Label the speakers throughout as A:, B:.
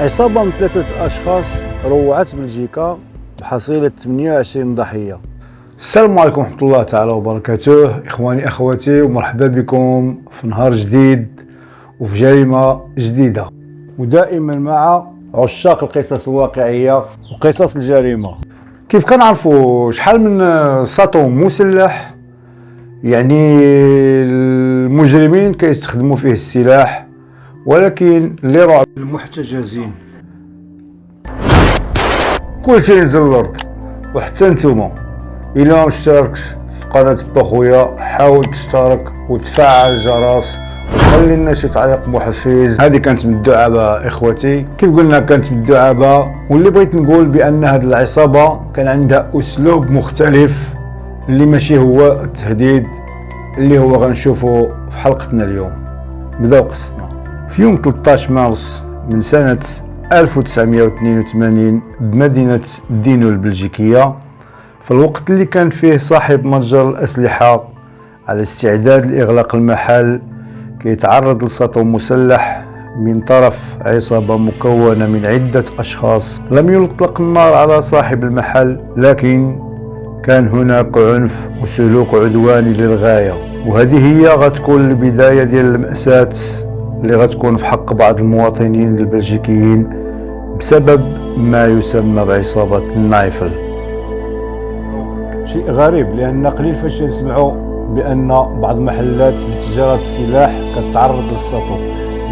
A: عصابة من ثلاثة أشخاص روعت بلجيكا بحصيلة 28 ضحية.
B: السلام عليكم ورحمة الله تعالى وبركاته. إخواني أخواتي ومرحبا بكم في نهار جديد وفي جريمة جديدة.
A: ودائما مع عشاق القصص الواقعية وقصص الجريمة.
B: كيف كنعرفوا شحال من ساطو مسلح يعني المجرمين كيستخدموا فيه السلاح ولكن اللي راه
A: المحتجزين
B: كلشي ينزل الأرض. وحتى نتوما إلا ما اشتركتش في قناة بخويا حاول تشترك وتفعل الجرس. وخلي لنا شي تعليق محفز هذه كانت من الدعابة إخوتي. كيف قلنا كانت من الدعابة؟ واللي بغيت نقول بأن هذه العصابة كان عندها أسلوب مختلف اللي ماشي هو التهديد اللي هو غنشوفه في حلقتنا اليوم. بداو قصتنا في يوم 13 مارس من سنة 1982 بمدينة دينو البلجيكية في الوقت اللي كان فيه صاحب متجر الأسلحة على استعداد لإغلاق المحل كيتعرض لسطو مسلح من طرف عصابة مكونة من عدة أشخاص لم يطلق النار على صاحب المحل لكن كان هناك عنف وسلوك عدواني للغاية وهذه هي غتكون البداية ديال المأساة اللي غتكون في حق بعض المواطنين البلجيكيين بسبب ما يسمى بعصابة النايفل.
A: شيء غريب لأن قليل فاش نسمعوا بأن بعض محلات لتجارة السلاح كتعرض للسطو.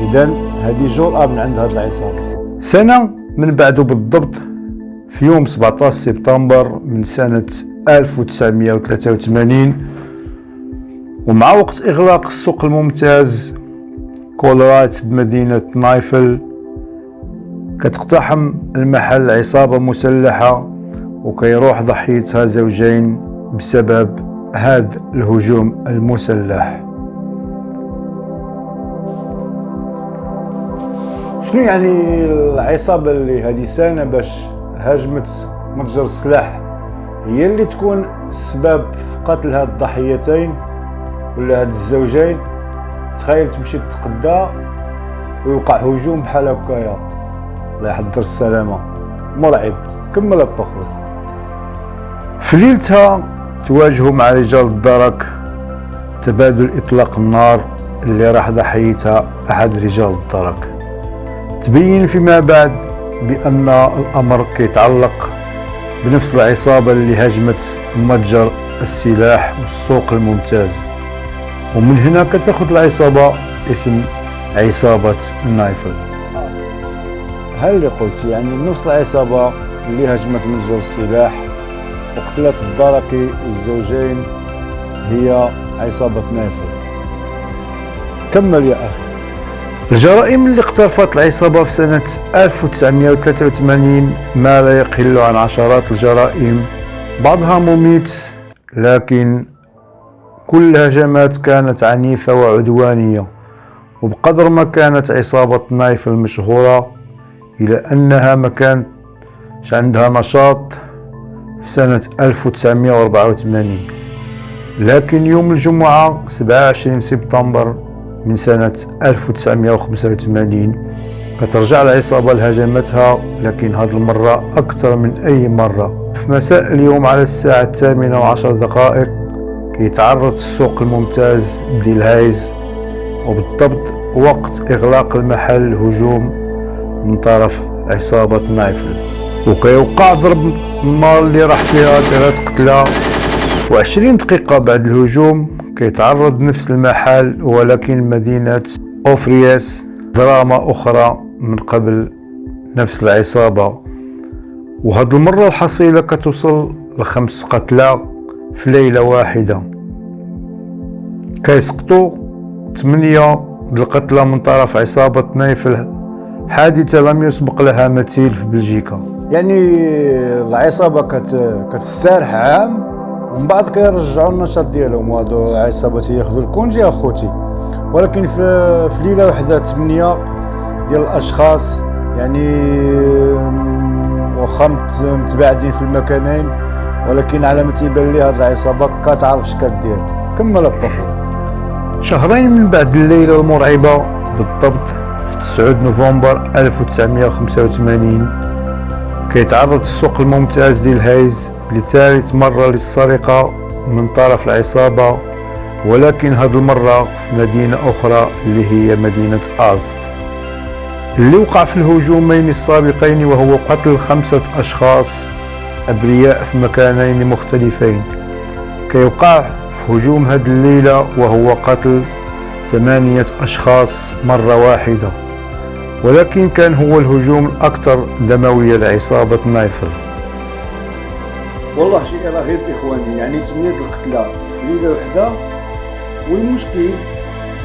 A: إذا هذه جرأة من عند هذه العصابة.
B: سنة من بعده بالضبط في يوم 17 سبتمبر من سنة 1983 ومع وقت إغلاق السوق الممتاز كولرات بمدينة نايفل كتقتحم المحل عصابة مسلحة وكيروح ضحيتها زوجين بسبب هذا الهجوم المسلح.
A: شنو يعني العصابة اللي هذه سنة باش هاجمت متجر السلاح هي اللي تكون السبب في قتل هاد الضحيتين ولا هاد الزوجين؟ تخيل تمشي تتقدى ويوقع هجوم بحال هكايا الله يحضر السلامة. مرعب. كمل خويا.
B: في ليلتها تواجهوا مع رجال الدرك تبادل إطلاق النار اللي راح ضحيتها أحد رجال الدرك. تبين فيما بعد بأن الأمر كيتعلق بنفس العصابة اللي هاجمت متجر السلاح والسوق الممتاز. ومن هنا كتاخذ العصابة اسم عصابة النايفل
A: هل اللي قلت يعني نفس العصابة اللي هاجمت متجر السلاح وقتلت الدركي والزوجين هي عصابة نايفل؟ كمل يا أخي.
B: الجرائم اللي اقترفت العصابة في سنة 1983 ما لا يقل عن عشرات الجرائم بعضها مميت لكن كل الهجمات كانت عنيفة وعدوانية وبقدر ما كانت عصابة نايف المشهورة إلى أنها ما كانش عندها نشاط في سنة 1984 لكن يوم الجمعة 27 سبتمبر من سنة 1985 كترجع العصابة لهجمتها لكن هذه المرة أكثر من أي مرة. في مساء اليوم على الساعة الثامنة وعشر دقائق كيتعرض السوق الممتاز ديال هايز وبالضبط وقت إغلاق المحل هجوم من طرف عصابة نيفيل. وكيوقع ضرب النار اللي راح فيها ثلاث قتلى. وعشرين دقيقة بعد الهجوم كيتعرض نفس المحل ولكن مدينة أوفرايس دراما أخرى من قبل نفس العصابة. وهاد المرة الحصيلة كتوصل لخمس قتلى في ليلة واحدة. كيسقطوا ثمانية القتلى من طرف عصابة نايف حادثة لم يسبق لها مثيل في بلجيكا.
A: يعني العصابة كت... كتستارح عام ومن بعد كيرجعوا النشاط ديالهم وهادو العصابات ياخذوا الكونجي أخوتي. ولكن في في ليلة واحدة ثمانيه ديال الأشخاص يعني واخا متباعدين في المكانين ولكن على ما تيبان لي هاد العصابة كتعرف اش كدير كمل ابا
B: شهرين من بعد الليلة المرعبة بالضبط في 9 نوفمبر 1985 كيتعرض السوق الممتاز ديال هايز لثالث مرة للسرقة من طرف العصابة ولكن هذه المرة في مدينة أخرى اللي هي مدينة ألست اللي وقع في الهجومين السابقين وهو قتل خمسة أشخاص أبرياء في مكانين مختلفين. كيوقع هجوم هذه الليلة وهو قتل ثمانية أشخاص مرة واحدة ولكن كان هو الهجوم الأكثر دموية لعصابة نيفيل.
A: والله شيء رهيب إخواني يعني ثمانية القتلى في ليلة وحدة. والمشكل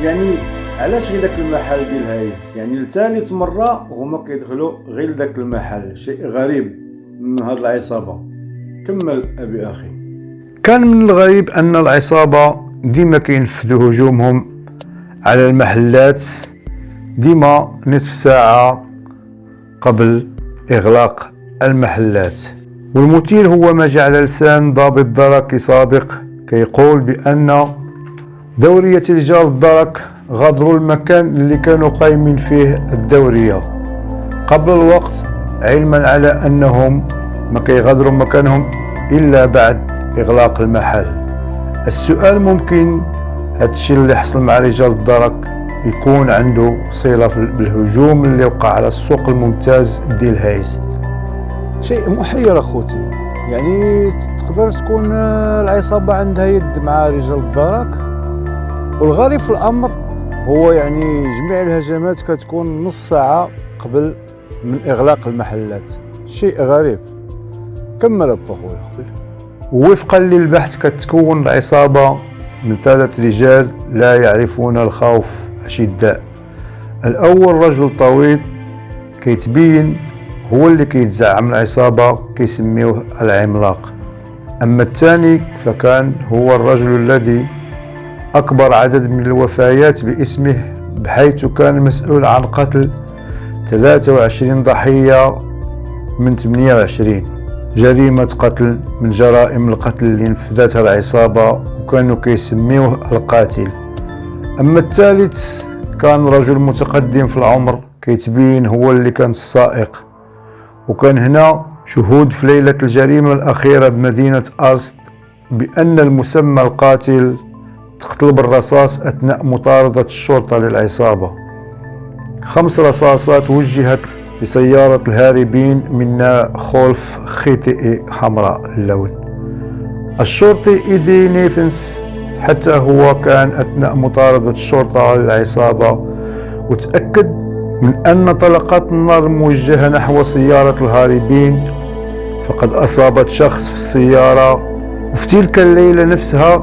A: يعني علاش غير داك المحل دلهايز؟ يعني لثالث مرة هما كيدخلوا غير داك المحل شيء غريب من هاد العصابة. كمل أبي أخي.
B: كان من الغريب أن العصابة ديما كينفذوا هجومهم على المحلات ديما نصف ساعة قبل إغلاق المحلات. والمثير هو ما جعل لسان ضابط درك سابق كيقول بأن دورية رجال الدرك غادروا المكان اللي كانوا قايمين فيه الدورية. قبل الوقت علما على أنهم ما كيغادروا مكانهم إلا بعد إغلاق المحل. السؤال ممكن هادشي اللي حصل مع رجال الدرك يكون عنده صلة بالهجوم اللي وقع على السوق الممتاز ديال هايز.
A: شيء محير أخوتي. يعني تقدر تكون العصابة عندها يد مع رجال الدرك؟ والغريب في الأمر هو يعني جميع الهجمات كتكون نص ساعة قبل من إغلاق المحلات. شيء غريب. كمل ابا خويا
B: وفقا للبحث كتكون العصابة من ثلاث رجال لا يعرفون الخوف أشداء. الأول رجل طويل كيتبين هو اللي كيتزعم العصابة كيسميوه العملاق. أما الثاني فكان هو الرجل الذي أكبر عدد من الوفيات باسمه بحيث كان مسؤول عن قتل 23 ضحية من 28 جريمة قتل من جرائم القتل اللي نفذتها العصابة وكانوا كيسميوه القاتل. أما الثالث كان رجل متقدم في العمر كيتبين هو اللي كان السائق. وكان هنا شهود في ليلة الجريمة الأخيرة بمدينة أرست بأن المسمى القاتل تقتل بالرصاص أثناء مطاردة الشرطة للعصابة. خمس رصاصات وجهت لسيارة الهاربين من خولف خيتئي حمراء اللون. الشرطي إيدي نيفنس حتى هو كان أثناء مطاردة الشرطة للعصابة وتأكد من أن طلقات النار موجهة نحو سيارة الهاربين. فقد أصابت شخص في السيارة. وفي تلك الليلة نفسها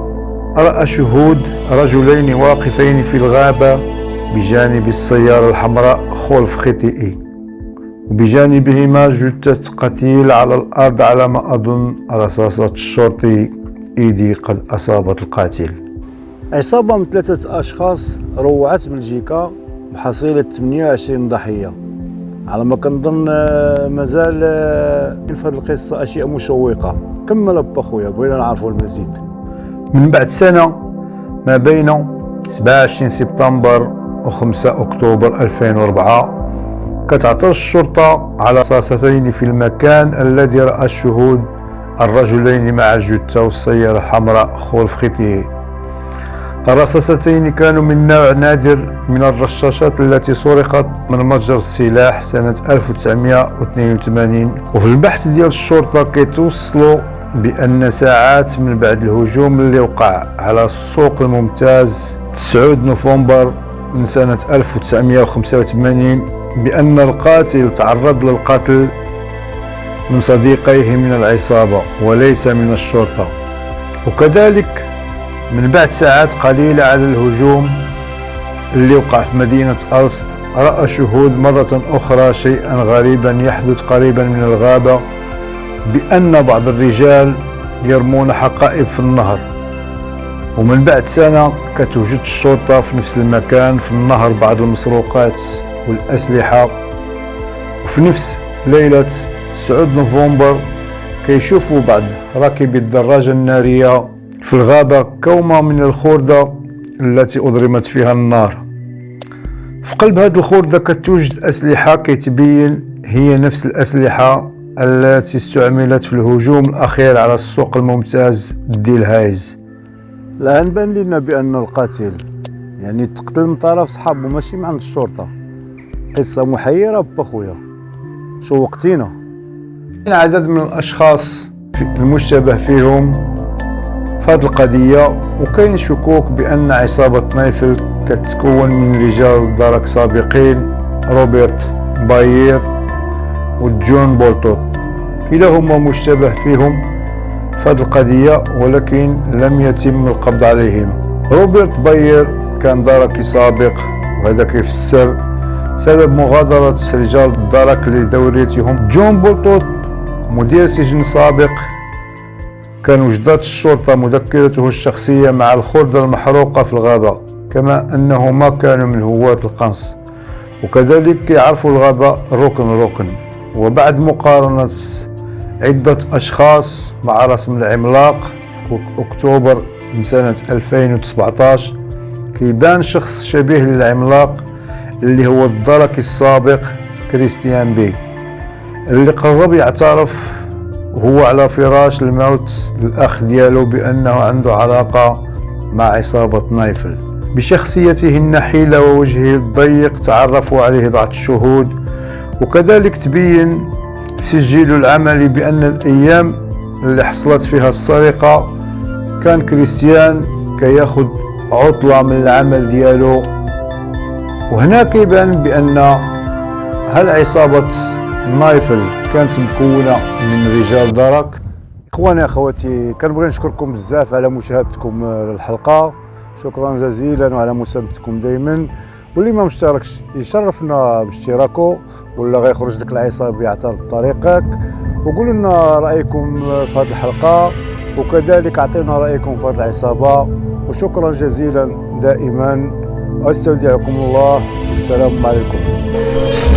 B: رأى شهود رجلين واقفين في الغابة بجانب السيارة الحمراء خلف خطئي وبجانبهما جثة قتيل على الأرض على ما أظن رصاصة الشرطي إيدي قد أصابت القاتل.
A: عصابة من ثلاثة أشخاص روعت بلجيكا بحصيلة 28 ضحية. على ما كنظن آه، مازال آه، في هذه القصة أشياء مشوقة. كمل أبا خويا بغينا نعرفوا المزيد.
B: من بعد سنة ما بين 27 سبتمبر و 5 أكتوبر 2004 كتعثر الشرطة على رصاصتين في المكان الذي رأى الشهود الرجلين مع الجثة والسيارة الحمراء خلف خطيه الرصاصتين كانوا من نوع نادر من الرشاشات التي سرقت من متجر السلاح سنة 1982 وفي البحث ديال الشرطة كيتوصلوا بأن ساعات من بعد الهجوم اللي وقع على السوق الممتاز 9 نوفمبر من سنة 1985 بأن القاتل تعرض للقتل من صديقيه من العصابة وليس من الشرطة. وكذلك من بعد ساعات قليلة على الهجوم اللي وقع في مدينة ألست رأى شهود مرة أخرى شيئا غريبا يحدث قريبا من الغابة بأن بعض الرجال يرمون حقائب في النهر. ومن بعد سنة كتوجد الشرطة في نفس المكان في النهر بعض المسروقات. والأسلحة وفي نفس ليلة 9 نوفمبر كيشوفوا بعض راكبي الدراجة النارية في الغابة كومة من الخردة التي أضرمت فيها النار. في قلب هذه الخردة كتوجد أسلحة كيتبين هي نفس الأسلحة التي استعملت في الهجوم الأخير على السوق الممتاز ديلهايز.
A: الآن بان لنا بأن القاتل يعني تقتل من طرف صحابه ماشي من عند الشرطة. قصة محيرة بخويا شو وقتينا
B: عدد من الأشخاص المشتبه فيهم في هذه القضية وكاين شكوك بأن عصابة نيفيل كتكون من رجال الدرك سابقين روبرت باير وجون بولتوت. كلاهما مشتبه فيهم في هذه القضية ولكن لم يتم القبض عليهما روبرت باير كان دركي سابق وهذا كيفسر سبب مغادرة رجال الدرك لدوريتهم. جون بولتوت مدير سجن سابق كان وجدت الشرطة مذكرته الشخصية مع الخردة المحروقة في الغابة كما أنهما كانوا من هواة القنص. وكذلك يعرفوا الغابة ركن ركن وبعد مقارنة عدة أشخاص مع رسم العملاق أكتوبر من سنة 2017 كيبان شخص شبيه للعملاق اللي هو الدركي السابق كريستيان بي اللي قرب يعترف وهو على فراش الموت الأخ ديالو بأنه عنده علاقة مع عصابة نايفل. بشخصيته النحيلة ووجهه الضيق تعرفوا عليه بعض الشهود وكذلك تبين سجله العملي بأن الأيام اللي حصلت فيها السرقة كان كريستيان كياخد عطلة من العمل ديالو وهنا كيبان بأن هل عصابة نايفل كانت مكونة من رجال درك
A: إخواني أخواتي كنبغي نشكركم بزاف على مشاهدتكم للحلقة. شكرا جزيلا وعلى مساندتكم دائما واللي ما مشتركش يشرفنا باشتراكه ولا غيخرج لك العصابة يعترض طريقك. وقولوا لنا رأيكم في هذه الحلقة وكذلك أعطينا رأيكم في هذه العصابة. وشكرا جزيلا دائما. أستودعكم الله. والسلام عليكم.